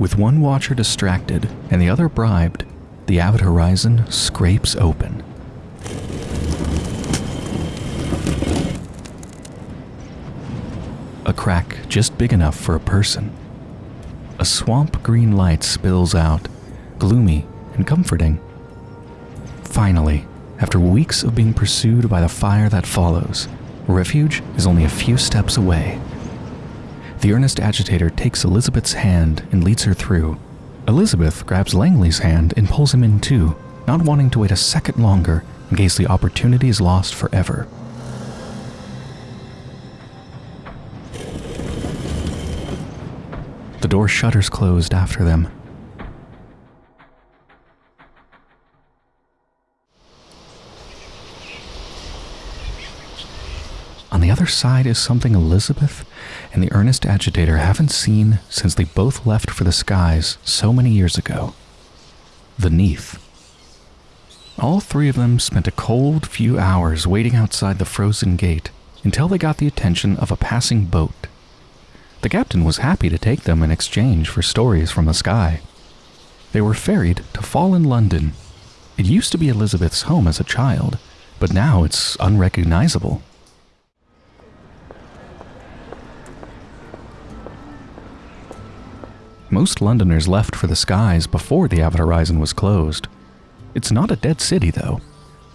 With one watcher distracted and the other bribed, the avid horizon scrapes open. A crack just big enough for a person. A swamp green light spills out, gloomy and comforting. Finally, after weeks of being pursued by the fire that follows, refuge is only a few steps away. The earnest agitator takes Elizabeth's hand and leads her through. Elizabeth grabs Langley's hand and pulls him in too, not wanting to wait a second longer in case the opportunity is lost forever. The door shutters closed after them. On the other side is something Elizabeth and the earnest agitator haven't seen since they both left for the skies so many years ago. The Neath. All three of them spent a cold few hours waiting outside the frozen gate until they got the attention of a passing boat. The captain was happy to take them in exchange for stories from the sky. They were ferried to Fallen London. It used to be Elizabeth's home as a child, but now it's unrecognizable. Most Londoners left for the skies before the Avid Horizon was closed. It's not a dead city, though.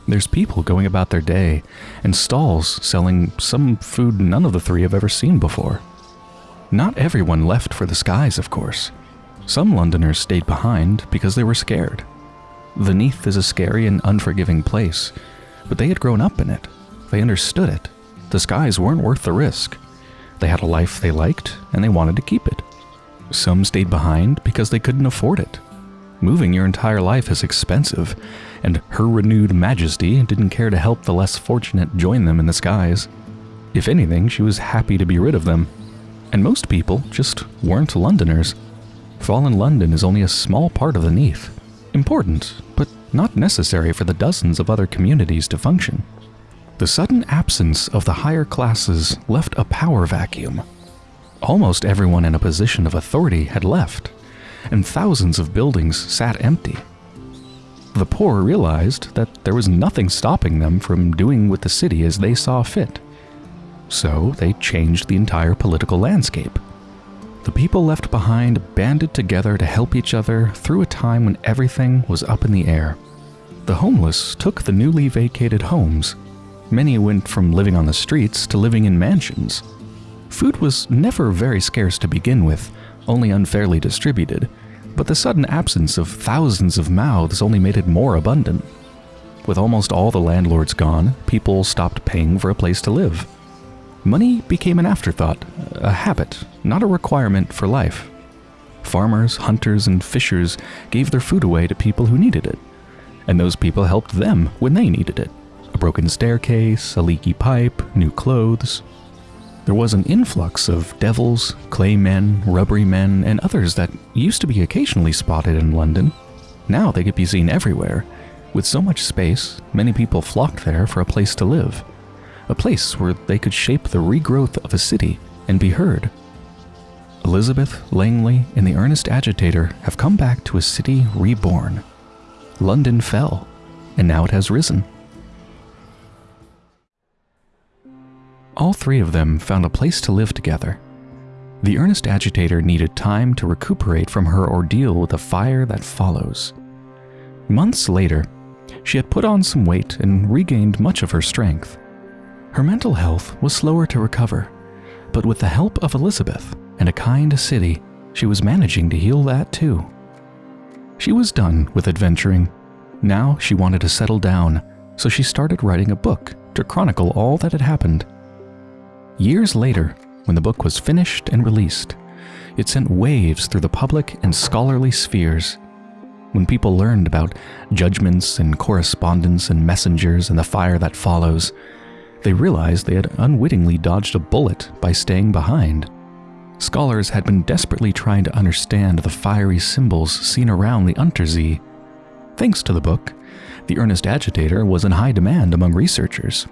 There's people going about their day, and stalls selling some food none of the three have ever seen before. Not everyone left for the skies, of course. Some Londoners stayed behind because they were scared. The Neath is a scary and unforgiving place, but they had grown up in it. They understood it. The skies weren't worth the risk. They had a life they liked, and they wanted to keep it. Some stayed behind because they couldn't afford it. Moving your entire life is expensive, and Her Renewed Majesty didn't care to help the less fortunate join them in the skies. If anything, she was happy to be rid of them. And most people just weren't Londoners. Fallen London is only a small part of the Neath. Important, but not necessary for the dozens of other communities to function. The sudden absence of the higher classes left a power vacuum. Almost everyone in a position of authority had left, and thousands of buildings sat empty. The poor realized that there was nothing stopping them from doing with the city as they saw fit. So they changed the entire political landscape. The people left behind banded together to help each other through a time when everything was up in the air. The homeless took the newly vacated homes. Many went from living on the streets to living in mansions. Food was never very scarce to begin with, only unfairly distributed, but the sudden absence of thousands of mouths only made it more abundant. With almost all the landlords gone, people stopped paying for a place to live. Money became an afterthought, a habit, not a requirement for life. Farmers, hunters, and fishers gave their food away to people who needed it, and those people helped them when they needed it. A broken staircase, a leaky pipe, new clothes, there was an influx of devils, clay men, rubbery men, and others that used to be occasionally spotted in London. Now they could be seen everywhere. With so much space, many people flocked there for a place to live. A place where they could shape the regrowth of a city and be heard. Elizabeth, Langley, and the earnest agitator have come back to a city reborn. London fell, and now it has risen. All three of them found a place to live together. The earnest agitator needed time to recuperate from her ordeal with the fire that follows. Months later, she had put on some weight and regained much of her strength. Her mental health was slower to recover, but with the help of Elizabeth and a kind city, she was managing to heal that too. She was done with adventuring. Now she wanted to settle down, so she started writing a book to chronicle all that had happened Years later, when the book was finished and released, it sent waves through the public and scholarly spheres. When people learned about judgments and correspondence and messengers and the fire that follows, they realized they had unwittingly dodged a bullet by staying behind. Scholars had been desperately trying to understand the fiery symbols seen around the Unterzee. Thanks to the book, the earnest agitator was in high demand among researchers.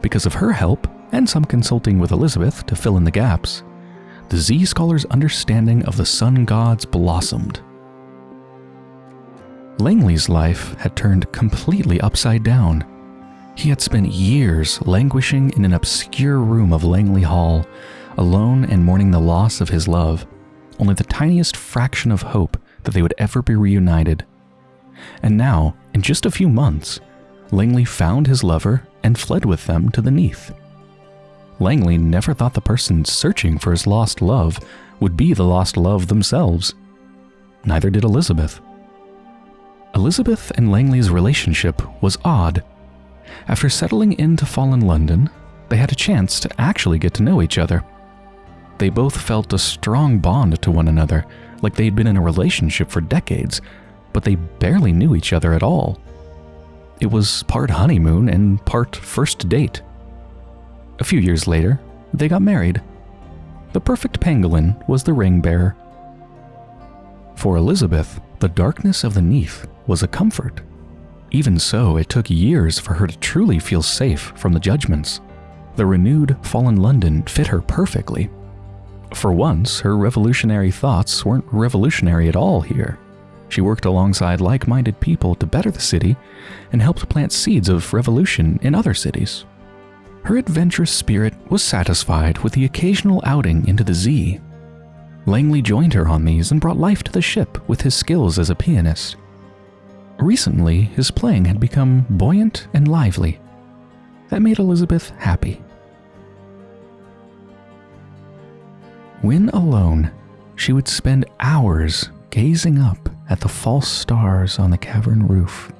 Because of her help, and some consulting with Elizabeth to fill in the gaps, the Zee scholar's understanding of the sun gods blossomed. Langley's life had turned completely upside down. He had spent years languishing in an obscure room of Langley Hall, alone and mourning the loss of his love, only the tiniest fraction of hope that they would ever be reunited. And now, in just a few months, Langley found his lover and fled with them to the Neath. Langley never thought the person searching for his lost love would be the lost love themselves. Neither did Elizabeth. Elizabeth and Langley's relationship was odd. After settling into Fallen London, they had a chance to actually get to know each other. They both felt a strong bond to one another, like they'd been in a relationship for decades, but they barely knew each other at all. It was part honeymoon and part first date. A few years later, they got married. The perfect pangolin was the ring bearer. For Elizabeth, the darkness of the Neath was a comfort. Even so, it took years for her to truly feel safe from the judgments. The renewed fallen London fit her perfectly. For once, her revolutionary thoughts weren't revolutionary at all here. She worked alongside like minded people to better the city and helped plant seeds of revolution in other cities. Her adventurous spirit was satisfied with the occasional outing into the Zee. Langley joined her on these and brought life to the ship with his skills as a pianist. Recently, his playing had become buoyant and lively. That made Elizabeth happy. When alone, she would spend hours gazing up at the false stars on the cavern roof.